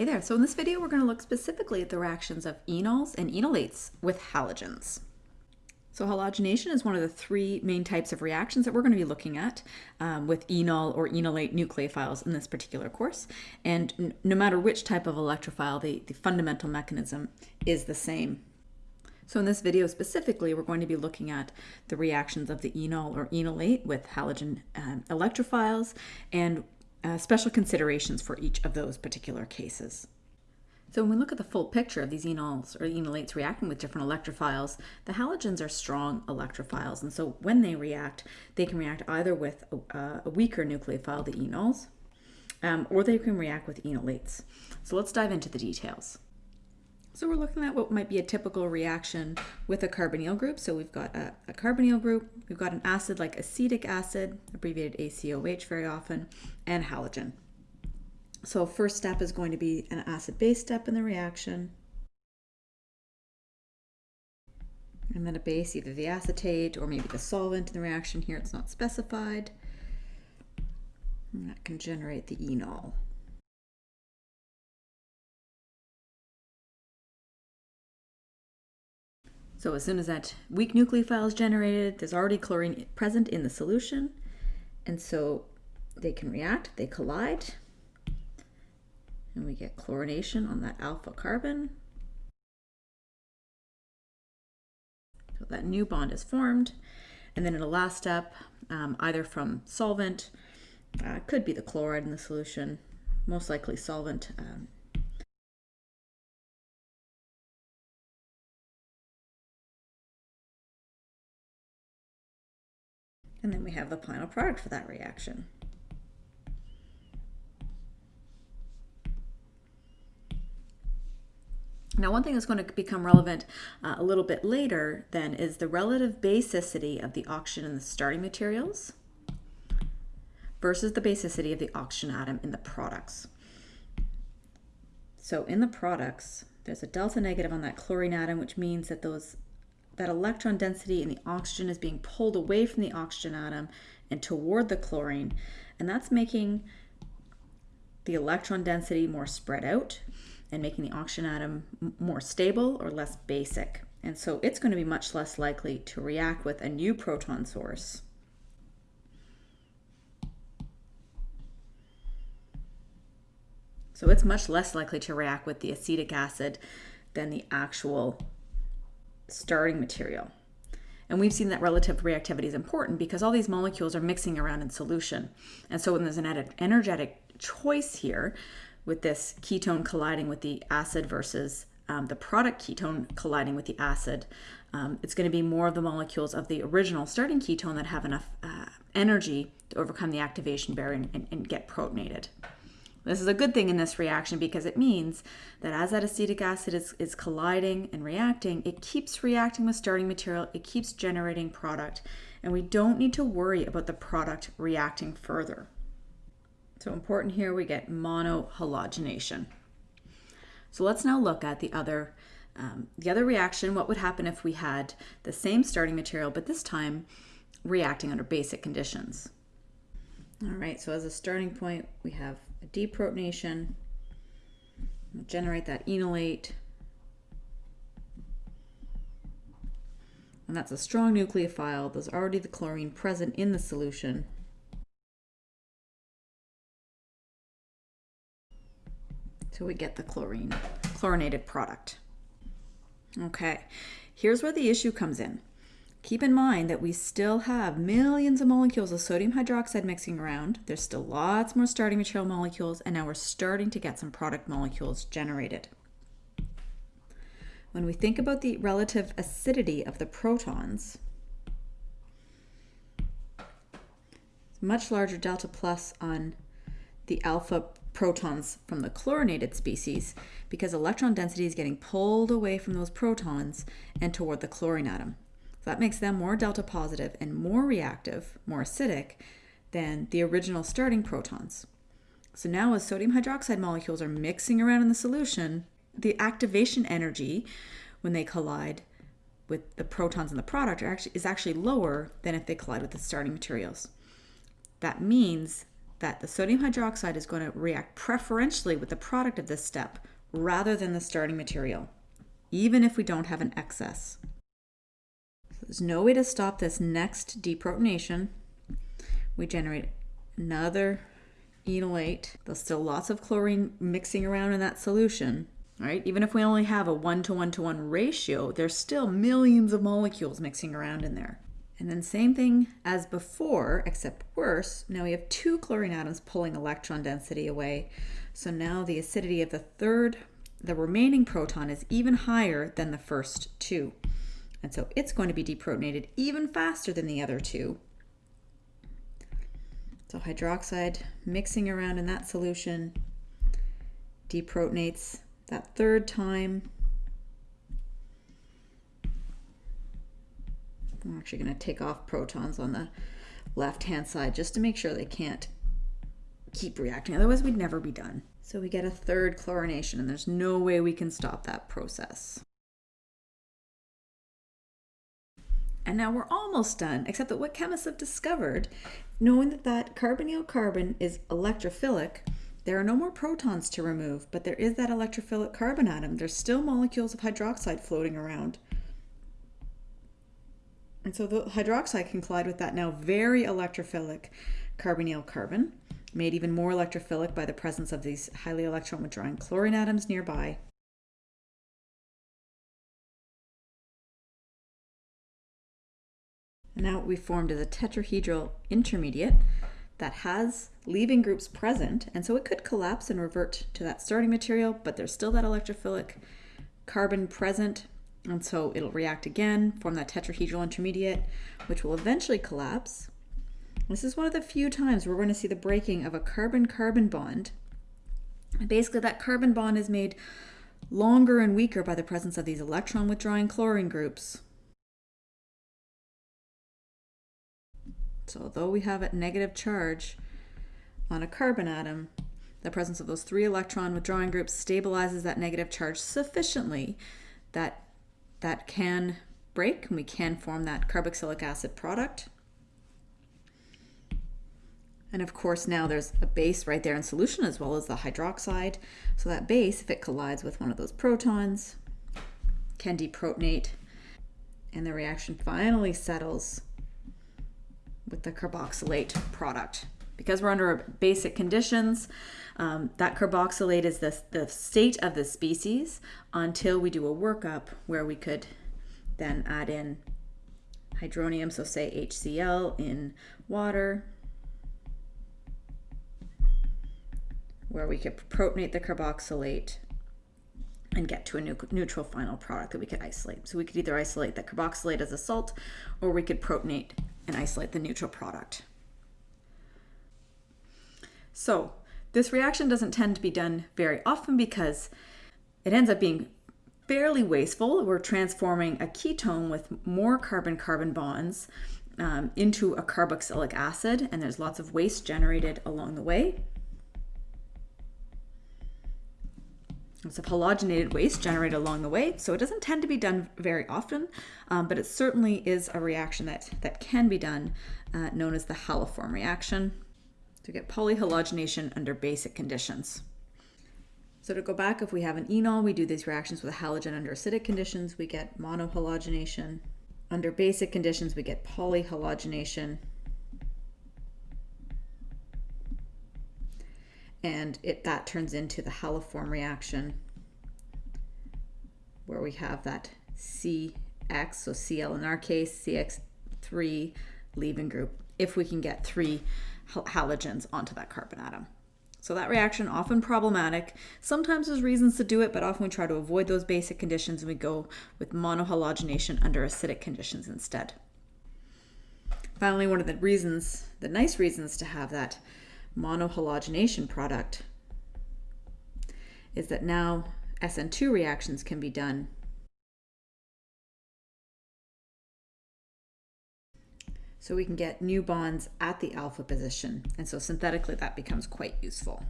Hey there, so in this video we're going to look specifically at the reactions of enols and enolates with halogens. So halogenation is one of the three main types of reactions that we're going to be looking at um, with enol or enolate nucleophiles in this particular course. And no matter which type of electrophile, the, the fundamental mechanism is the same. So in this video specifically, we're going to be looking at the reactions of the enol or enolate with halogen um, electrophiles and uh, special considerations for each of those particular cases. So when we look at the full picture of these enols or enolates reacting with different electrophiles, the halogens are strong electrophiles. And so when they react, they can react either with a, a weaker nucleophile, the enols, um, or they can react with enolates. So let's dive into the details. So we're looking at what might be a typical reaction with a carbonyl group. So we've got a, a, carbonyl group, we've got an acid like acetic acid, abbreviated ACOH very often, and halogen. So first step is going to be an acid-base step in the reaction. And then a base, either the acetate or maybe the solvent in the reaction here, it's not specified. And that can generate the enol. So as soon as that weak nucleophile is generated, there's already chlorine present in the solution. And so they can react, they collide, and we get chlorination on that alpha carbon. So that new bond is formed. And then in the last step, um, either from solvent, uh, could be the chloride in the solution, most likely solvent, um, And then we have the final product for that reaction. Now, one thing that's going to become relevant uh, a little bit later then is the relative basicity of the oxygen in the starting materials versus the basicity of the oxygen atom in the products. So in the products, there's a delta negative on that chlorine atom, which means that those that electron density and the oxygen is being pulled away from the oxygen atom and toward the chlorine. And that's making the electron density more spread out and making the oxygen atom more stable or less basic. And so it's going to be much less likely to react with a new proton source. So it's much less likely to react with the acetic acid than the actual starting material. And we've seen that relative reactivity is important because all these molecules are mixing around in solution. And so when there's an energetic choice here with this ketone colliding with the acid versus um, the product ketone colliding with the acid, um, it's going to be more of the molecules of the original starting ketone that have enough uh, energy to overcome the activation barrier and, and get protonated. This is a good thing in this reaction because it means that as that acetic acid is, is colliding and reacting, it keeps reacting with starting material, it keeps generating product, and we don't need to worry about the product reacting further. So important here, we get monohalogenation. So let's now look at the other, um, the other reaction. What would happen if we had the same starting material, but this time reacting under basic conditions? All right, so as a starting point, we have a deprotonation, we'll generate that enolate, and that's a strong nucleophile. There's already the chlorine present in the solution. So we get the chlorine, chlorinated product. Okay, here's where the issue comes in. Keep in mind that we still have millions of molecules of sodium hydroxide mixing around. There's still lots more starting material molecules, and now we're starting to get some product molecules generated. When we think about the relative acidity of the protons, much larger delta plus on the alpha protons from the chlorinated species because electron density is getting pulled away from those protons and toward the chlorine atom. So that makes them more delta positive and more reactive, more acidic than the original starting protons. So now as sodium hydroxide molecules are mixing around in the solution, the activation energy when they collide with the protons in the product actually, is actually lower than if they collide with the starting materials. That means that the sodium hydroxide is going to react preferentially with the product of this step rather than the starting material, even if we don't have an excess. There's no way to stop this next deprotonation. We generate another enolate. There's still lots of chlorine mixing around in that solution, right? Even if we only have a one to one to one ratio, there's still millions of molecules mixing around in there. And then same thing as before, except worse. Now we have two chlorine atoms pulling electron density away. So now the acidity of the third, the remaining proton is even higher than the first two. And so it's going to be deprotonated even faster than the other two. So hydroxide mixing around in that solution deprotonates that third time I'm actually going to take off protons on the left hand side just to make sure they can't keep reacting. Otherwise, we'd never be done. So we get a third chlorination, and there's no way we can stop that process. And now we're almost done, except that what chemists have discovered, knowing that that carbonyl carbon is electrophilic, there are no more protons to remove, but there is that electrophilic carbon atom. There's still molecules of hydroxide floating around. And so the hydroxide can collide with that now very electrophilic carbonyl carbon, made even more electrophilic by the presence of these highly electron withdrawing chlorine atoms nearby. Now we formed is a tetrahedral intermediate that has leaving groups present, and so it could collapse and revert to that starting material, but there's still that electrophilic carbon present and so it'll react again, form that tetrahedral intermediate, which will eventually collapse. This is one of the few times we're going to see the breaking of a carbon-carbon bond. basically, that carbon bond is made longer and weaker by the presence of these electron-withdrawing chlorine groups. So although we have a negative charge on a carbon atom, the presence of those three electron withdrawing groups stabilizes that negative charge sufficiently that that can break and we can form that carboxylic acid product. And of course now there's a base right there in solution as well as the hydroxide. So that base, if it collides with one of those protons, can deprotonate and the reaction finally settles with the carboxylate product. Because we're under basic conditions, um, that carboxylate is the, the state of the species until we do a workup where we could then add in hydronium, so say HCl in water, where we could protonate the carboxylate and get to a neutral final product that we could isolate. So we could either isolate the carboxylate as a salt or we could protonate and isolate the neutral product. So this reaction doesn't tend to be done very often because it ends up being fairly wasteful. We're transforming a ketone with more carbon-carbon bonds um, into a carboxylic acid, and there's lots of waste generated along the way. Lots of halogenated waste generated along the way, so it doesn't tend to be done very often, um, but it certainly is a reaction that, that can be done, uh, known as the haloform reaction to get polyhalogenation under basic conditions. So to go back, if we have an enol, we do these reactions with a halogen under acidic conditions, we get monohalogenation. Under basic conditions, we get polyhalogenation. And it that turns into the haloform reaction where we have that CX, so Cl in our case, CX3 leaving group, if we can get three halogens onto that carbon atom. So that reaction often problematic. Sometimes there's reasons to do it, but often we try to avoid those basic conditions and we go with monohalogenation under acidic conditions instead. Finally, one of the reasons, the nice reasons to have that monohalogenation product is that now SN2 reactions can be done so we can get new bonds at the alpha position. And so synthetically that becomes quite useful.